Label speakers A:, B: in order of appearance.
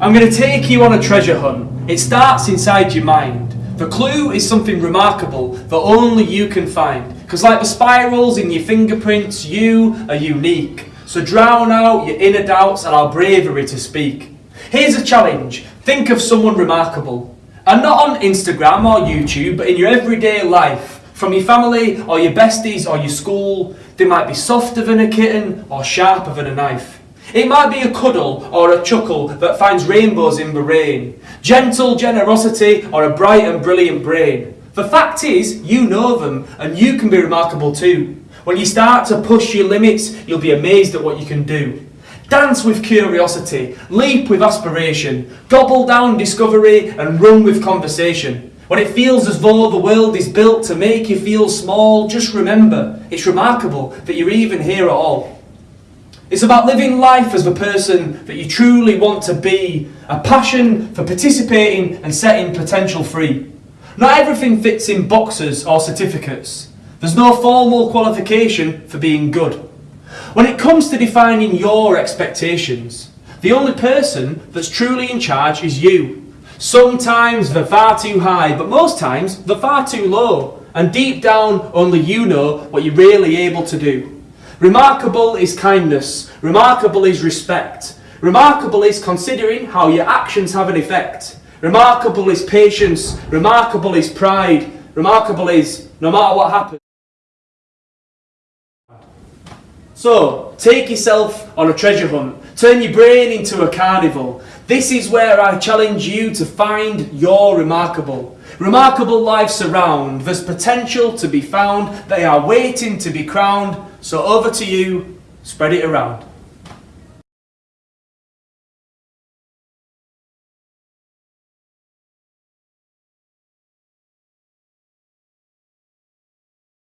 A: I'm going to take you on a treasure hunt. It starts inside your mind. The clue is something remarkable that only you can find. Because, like the spirals in your fingerprints, you are unique. So, drown out your inner doubts, and our bravery to speak. Here's a challenge think of someone remarkable. And not on Instagram or YouTube, but in your everyday life. From your family or your besties or your school, they might be softer than a kitten or sharper than a knife. It might be a cuddle or a chuckle that finds rainbows in the rain, gentle generosity or a bright and brilliant brain. The fact is, you know them and you can be remarkable too. When you start to push your limits, you'll be amazed at what you can do. Dance with curiosity, leap with aspiration, gobble down discovery and run with conversation. When it feels as though the world is built to make you feel small, just remember, it's remarkable that you're even here at all. It's about living life as the person that you truly want to be, a passion for participating and setting potential free. Not everything fits in boxes or certificates. There's no formal qualification for being good. When it comes to defining your expectations, the only person that's truly in charge is you. Sometimes they're far too high, but most times they're far too low. And deep down, only you know what you're really able to do. Remarkable is kindness. Remarkable is respect. Remarkable is considering how your actions have an effect. Remarkable is patience. Remarkable is pride. Remarkable is no matter what happens. So, take yourself on a treasure hunt. Turn your brain into a carnival. This is where I challenge you to find your remarkable. Remarkable lives surround. There's potential to be found. They are waiting to be crowned. So over to you. Spread it around.